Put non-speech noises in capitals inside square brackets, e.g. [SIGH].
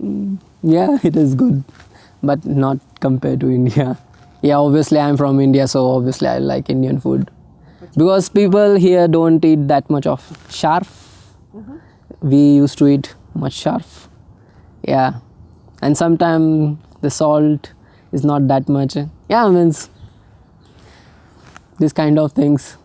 Mm, yeah, [LAUGHS] it is good, but not compared to India. Yeah, obviously I'm from India, so obviously I like Indian food. Because people here don't eat that much of sharp. Mm-hmm. We used to eat much sharf, Yeah, and sometimes the salt is not that much. Yeah, means this kind of things.